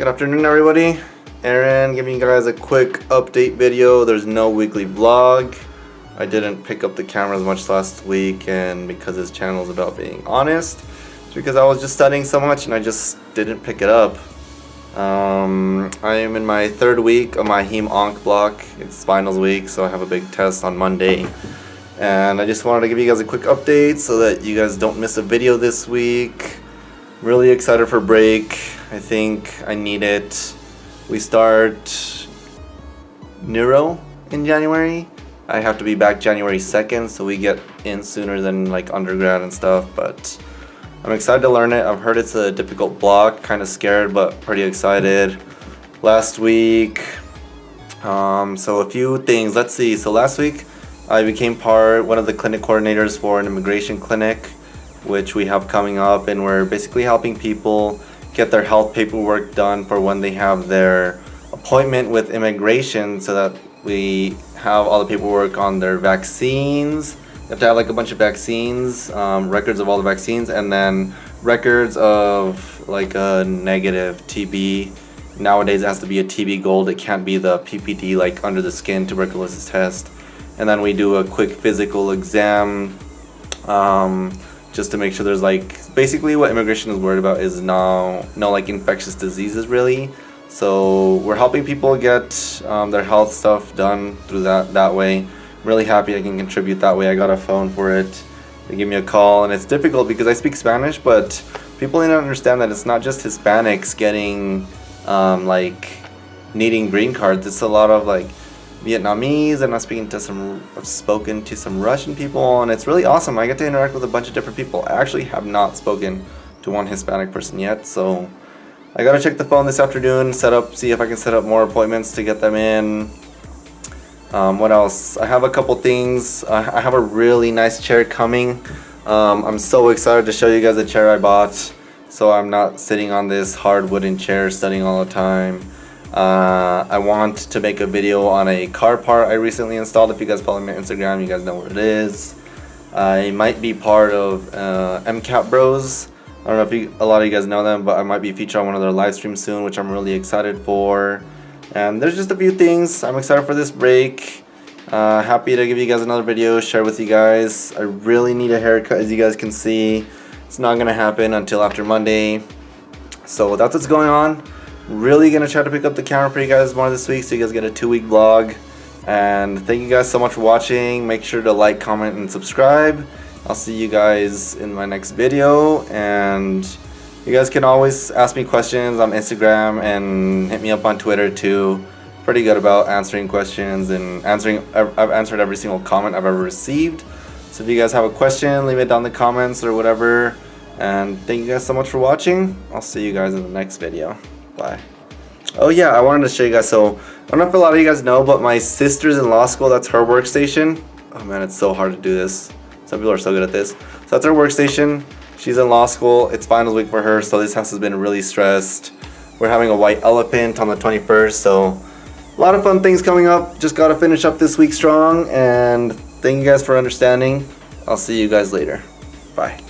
Good afternoon everybody. Aaron giving you guys a quick update video. There's no weekly vlog. I didn't pick up the camera as much last week and because this channel is about being honest. It's because I was just studying so much and I just didn't pick it up. Um, I am in my third week of my heme onc block. It's finals week so I have a big test on Monday. And I just wanted to give you guys a quick update so that you guys don't miss a video this week. Really excited for break. I think I need it. We start neuro in January. I have to be back January 2nd, so we get in sooner than like undergrad and stuff, but I'm excited to learn it. I've heard it's a difficult block, kind of scared, but pretty excited. Last week, um, so a few things. Let's see. So last week, I became part, one of the clinic coordinators for an immigration clinic which we have coming up and we're basically helping people get their health paperwork done for when they have their appointment with immigration so that we have all the paperwork on their vaccines. You have to have like a bunch of vaccines, um, records of all the vaccines, and then records of like a negative TB. Nowadays it has to be a TB gold, it can't be the PPD like under the skin tuberculosis test. And then we do a quick physical exam. Um, just to make sure there's like basically what immigration is worried about is no no like infectious diseases really. So we're helping people get um, their health stuff done through that that way. I'm really happy I can contribute that way. I got a phone for it. They give me a call and it's difficult because I speak Spanish but people need to understand that it's not just Hispanics getting um, like needing green cards. It's a lot of like Vietnamese and I'm speaking to some, I've spoken to some Russian people and it's really awesome. I get to interact with a bunch of different people. I actually have not spoken to one Hispanic person yet, so I gotta check the phone this afternoon, set up, see if I can set up more appointments to get them in. Um, what else? I have a couple things. I have a really nice chair coming. Um, I'm so excited to show you guys the chair I bought so I'm not sitting on this hard wooden chair studying all the time. Uh, I want to make a video on a car part I recently installed. If you guys follow me on Instagram, you guys know where it is. I might be part of uh, MCAP Bros. I don't know if you, a lot of you guys know them, but I might be featured on one of their live streams soon, which I'm really excited for. And there's just a few things. I'm excited for this break. Uh, happy to give you guys another video, share with you guys. I really need a haircut, as you guys can see. It's not going to happen until after Monday. So that's what's going on. Really gonna try to pick up the camera for you guys more this week so you guys get a two week vlog. And thank you guys so much for watching. Make sure to like, comment, and subscribe. I'll see you guys in my next video. And you guys can always ask me questions on Instagram and hit me up on Twitter too. Pretty good about answering questions and answering. I've answered every single comment I've ever received. So if you guys have a question, leave it down in the comments or whatever. And thank you guys so much for watching. I'll see you guys in the next video. Oh yeah, I wanted to show you guys. So I don't know if a lot of you guys know, but my sister's in law school. That's her workstation. Oh man, it's so hard to do this. Some people are so good at this. So that's her workstation. She's in law school. It's finals week for her, so this house has been really stressed. We're having a white elephant on the 21st, so a lot of fun things coming up. Just got to finish up this week strong, and thank you guys for understanding. I'll see you guys later. Bye.